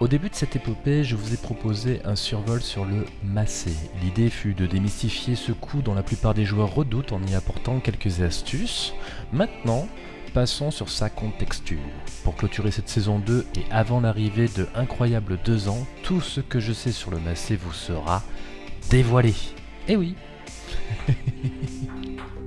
Au début de cette épopée, je vous ai proposé un survol sur le massé. L'idée fut de démystifier ce coup dont la plupart des joueurs redoutent en y apportant quelques astuces. Maintenant, passons sur sa contexture. Pour clôturer cette saison 2 et avant l'arrivée de Incroyable 2 ans, tout ce que je sais sur le massé vous sera dévoilé. Eh oui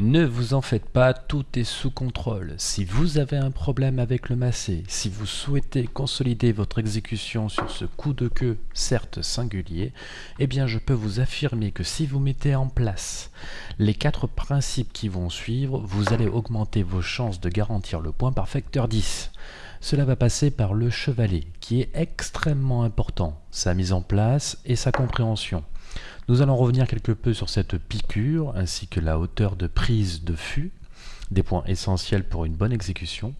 Ne vous en faites pas, tout est sous contrôle. Si vous avez un problème avec le massé, si vous souhaitez consolider votre exécution sur ce coup de queue, certes singulier, eh bien je peux vous affirmer que si vous mettez en place les quatre principes qui vont suivre, vous allez augmenter vos chances de garantir le point par facteur 10. Cela va passer par le chevalet, qui est extrêmement important, sa mise en place et sa compréhension. Nous allons revenir quelque peu sur cette piqûre ainsi que la hauteur de prise de fût, des points essentiels pour une bonne exécution.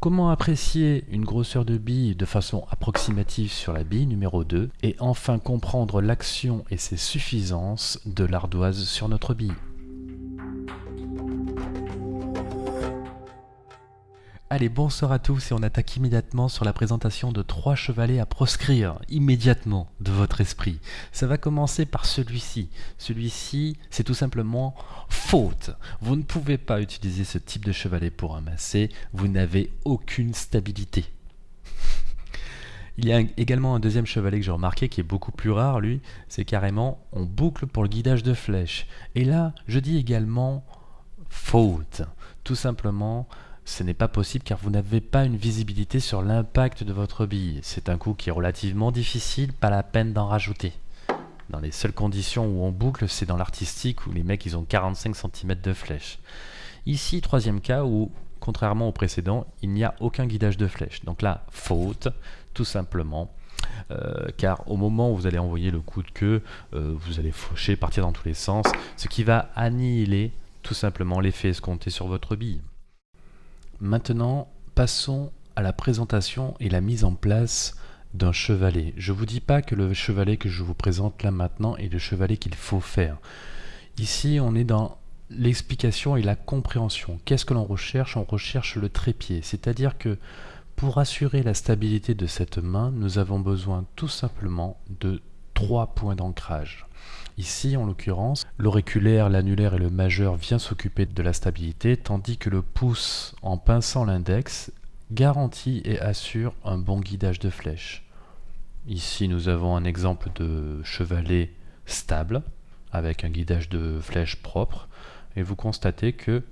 Comment apprécier une grosseur de bille de façon approximative sur la bille numéro 2 et enfin comprendre l'action et ses suffisances de l'ardoise sur notre bille? Allez, bonsoir à tous et on attaque immédiatement sur la présentation de trois chevalets à proscrire immédiatement de votre esprit. Ça va commencer par celui-ci. Celui-ci, c'est tout simplement faute. Vous ne pouvez pas utiliser ce type de chevalet pour amasser, vous n'avez aucune stabilité. Il y a également un deuxième chevalet que j'ai remarqué qui est beaucoup plus rare, lui, c'est carrément on boucle pour le guidage de flèche. Et là, je dis également faute. Tout simplement, ce n'est pas possible car vous n'avez pas une visibilité sur l'impact de votre bille. C'est un coup qui est relativement difficile, pas la peine d'en rajouter. Dans les seules conditions où on boucle, c'est dans l'artistique où les mecs ils ont 45 cm de flèche. Ici, troisième cas où, contrairement au précédent, il n'y a aucun guidage de flèche. Donc là, faute, tout simplement. Euh, car au moment où vous allez envoyer le coup de queue, euh, vous allez faucher, partir dans tous les sens, ce qui va annihiler tout simplement l'effet escompté sur votre bille. Maintenant, passons à la présentation et la mise en place d'un chevalet. Je ne vous dis pas que le chevalet que je vous présente là maintenant est le chevalet qu'il faut faire. Ici, on est dans l'explication et la compréhension. Qu'est-ce que l'on recherche? On recherche le trépied, c'est-à-dire que pour assurer la stabilité de cette main, nous avons besoin tout simplement de trois points d'ancrage. Ici, en l'occurrence, l'auriculaire, l'annulaire et le majeur vient s'occuper de la stabilité, tandis que le pouce, en pinçant l'index, garantit et assure un bon guidage de flèche. Ici, nous avons un exemple de chevalet stable, avec un guidage de flèche propre, et vous constatez que,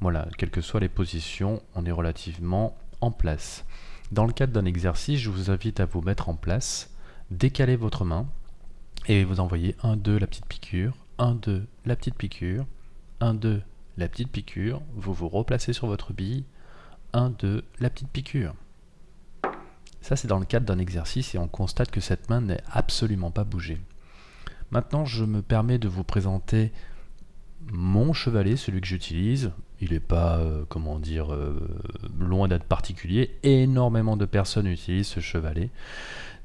voilà, quelles que soient les positions, on est relativement en place. Dans le cadre d'un exercice, je vous invite à vous mettre en place, décaler votre main, et vous envoyez 1, 2, la petite piqûre, 1, 2, la petite piqûre, 1, 2, la petite piqûre, vous vous replacez sur votre bille, 1, 2, la petite piqûre. Ça c'est dans le cadre d'un exercice et on constate que cette main n'est absolument pas bougée. Maintenant je me permets de vous présenter mon chevalet, celui que j'utilise. Il n'est pas, euh, comment dire, euh, loin d'être particulier. Énormément de personnes utilisent ce chevalet.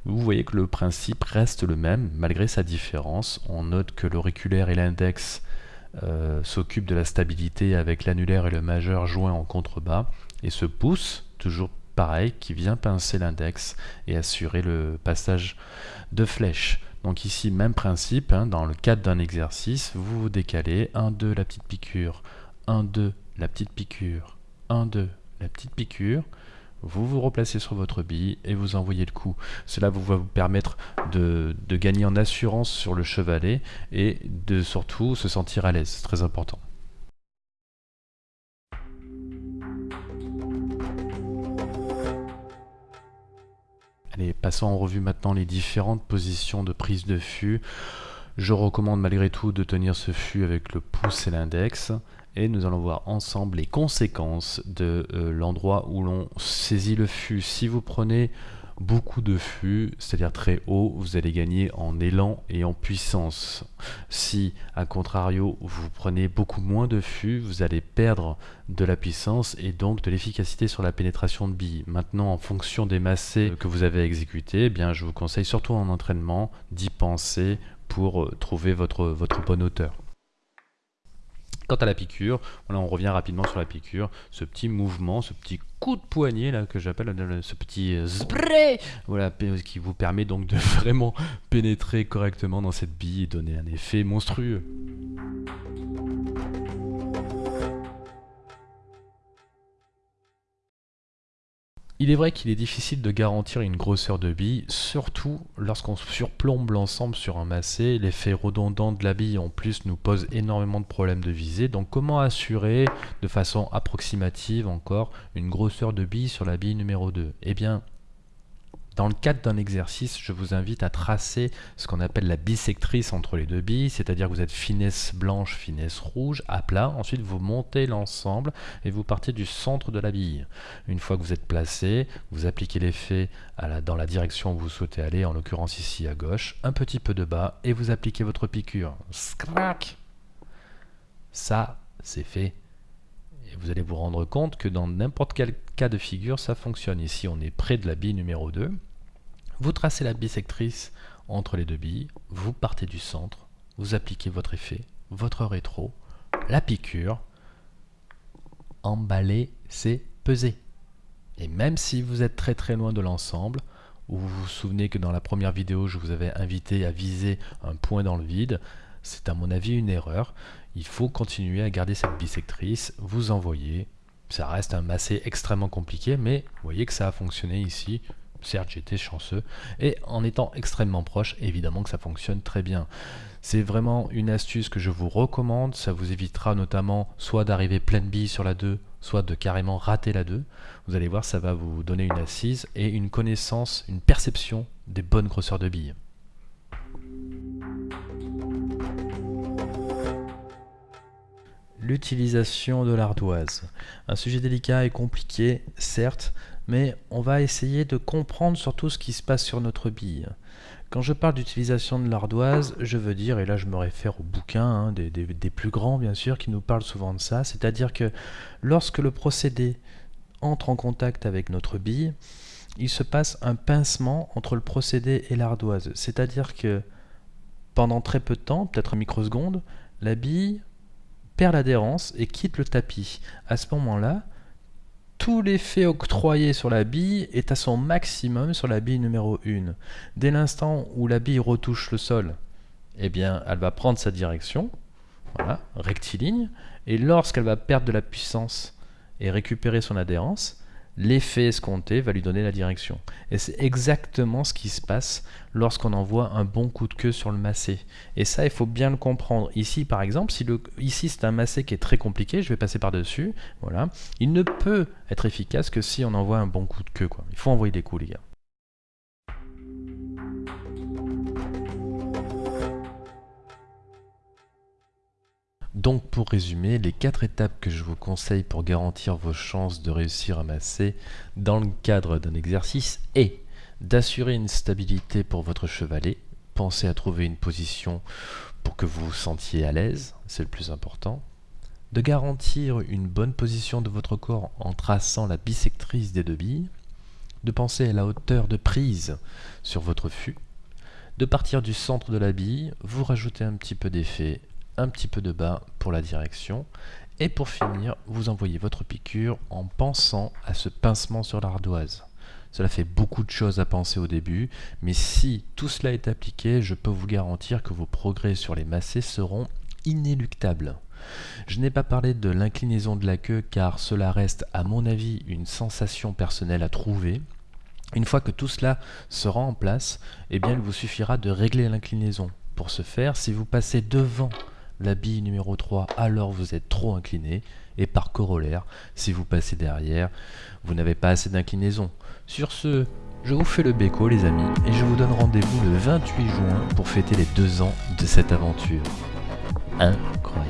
Vous voyez que le principe reste le même malgré sa différence. On note que l'auriculaire et l'index euh, s'occupent de la stabilité avec l'annulaire et le majeur joints en contrebas et ce pouce, toujours pareil, qui vient pincer l'index et assurer le passage de flèche. Donc ici, même principe, hein, dans le cadre d'un exercice, vous vous décalez, 1, 2, la petite piqûre, 1, 2, la petite piqûre, 1, 2, la petite piqûre, vous vous replacez sur votre bille et vous envoyez le coup. Cela va vous permettre de, gagner en assurance sur le chevalet et de surtout se sentir à l'aise, c'est très important. Allez, passons en revue maintenant les différentes positions de prise de fût. Je recommande malgré tout de tenir ce fût avec le pouce et l'index et nous allons voir ensemble les conséquences de euh, l'endroit où l'on saisit le fût. Si vous prenez beaucoup de fût, c'est-à-dire très haut, vous allez gagner en élan et en puissance. Si, à contrario, vous prenez beaucoup moins de fût, vous allez perdre de la puissance et donc de l'efficacité sur la pénétration de billes. Maintenant, en fonction des massés que vous avez exécutés, eh bien, je vous conseille surtout en entraînement d'y penser pour euh, trouver votre, votre bonne hauteur. Quant à la piqûre, on revient rapidement sur la piqûre, ce petit mouvement, ce petit coup de poignet là que j'appelle euh, ce petit euh, spray, voilà, qui vous permet donc de vraiment pénétrer correctement dans cette bille et donner un effet monstrueux. Il est vrai qu'il est difficile de garantir une grosseur de bille, surtout lorsqu'on surplombe l'ensemble sur un massé. L'effet redondant de la bille en plus nous pose énormément de problèmes de visée. Donc comment assurer de façon approximative encore une grosseur de bille sur la bille numéro 2 Eh bien dans le cadre d'un exercice, je vous invite à tracer ce qu'on appelle la bisectrice entre les deux billes, c'est-à-dire que vous êtes finesse blanche, finesse rouge, à plat. Ensuite, vous montez l'ensemble et vous partez du centre de la bille. Une fois que vous êtes placé, vous appliquez l'effet dans la direction où vous souhaitez aller, en l'occurrence ici à gauche, un petit peu de bas, et vous appliquez votre piqûre. Scrac Ça, c'est fait. Vous allez vous rendre compte que dans n'importe quel cas de figure, ça fonctionne. Ici, on est près de la bille numéro 2. Vous tracez la bisectrice entre les deux billes, vous partez du centre, vous appliquez votre effet, votre rétro, la piqûre, emballer, c'est peser. Et même si vous êtes très très loin de l'ensemble, ou vous vous souvenez que dans la première vidéo, je vous avais invité à viser un point dans le vide, c'est à mon avis une erreur. Il faut continuer à garder cette bisectrice, vous envoyez. Ça reste un massé extrêmement compliqué, mais vous voyez que ça a fonctionné ici. Certes, j'étais chanceux. Et en étant extrêmement proche, évidemment que ça fonctionne très bien. C'est vraiment une astuce que je vous recommande. Ça vous évitera notamment soit d'arriver pleine bille sur la 2, soit de carrément rater la 2. Vous allez voir, ça va vous donner une assise et une connaissance, une perception des bonnes grosseurs de billes. L'utilisation de l'ardoise. Un sujet délicat et compliqué, certes, mais on va essayer de comprendre surtout ce qui se passe sur notre bille. Quand je parle d'utilisation de l'ardoise, je veux dire, et là je me réfère aux bouquins, hein, des, plus grands bien sûr, qui nous parlent souvent de ça, c'est-à-dire que lorsque le procédé entre en contact avec notre bille, il se passe un pincement entre le procédé et l'ardoise. C'est-à-dire que pendant très peu de temps, peut-être une microseconde, la bille perd l'adhérence et quitte le tapis. À ce moment-là, tout l'effet octroyé sur la bille est à son maximum sur la bille numéro 1. Dès l'instant où la bille retouche le sol, eh bien, elle va prendre sa direction, voilà, rectiligne, et lorsqu'elle va perdre de la puissance et récupérer son adhérence, l'effet escompté va lui donner la direction. Et c'est exactement ce qui se passe lorsqu'on envoie un bon coup de queue sur le massé. Et ça, il faut bien le comprendre. Ici, par exemple, si ici c'est un massé qui est très compliqué, je vais passer par-dessus, voilà, il ne peut être efficace que si on envoie un bon coup de queue. Quoi. Il faut envoyer des coups, les gars. Donc pour résumer, les quatre étapes que je vous conseille pour garantir vos chances de réussir à masser dans le cadre d'un exercice est d'assurer une stabilité pour votre chevalet. Pensez à trouver une position pour que vous vous sentiez à l'aise, c'est le plus important. De garantir une bonne position de votre corps en traçant la bisectrice des deux billes. De penser à la hauteur de prise sur votre fût. De partir du centre de la bille, vous rajoutez un petit peu d'effet un petit peu de bas pour la direction. Et pour finir, vous envoyez votre piqûre en pensant à ce pincement sur l'ardoise. Cela fait beaucoup de choses à penser au début, mais si tout cela est appliqué, je peux vous garantir que vos progrès sur les massés seront inéluctables. Je n'ai pas parlé de l'inclinaison de la queue car cela reste à mon avis une sensation personnelle à trouver. Une fois que tout cela sera en place, eh bien il vous suffira de régler l'inclinaison. Pour ce faire, si vous passez devant la bille numéro 3, alors vous êtes trop incliné. Et par corollaire, si vous passez derrière, vous n'avez pas assez d'inclinaison. Sur ce, je vous fais le béco les amis, et je vous donne rendez-vous le 28 juin pour fêter les deux ans de cette aventure. Incroyable.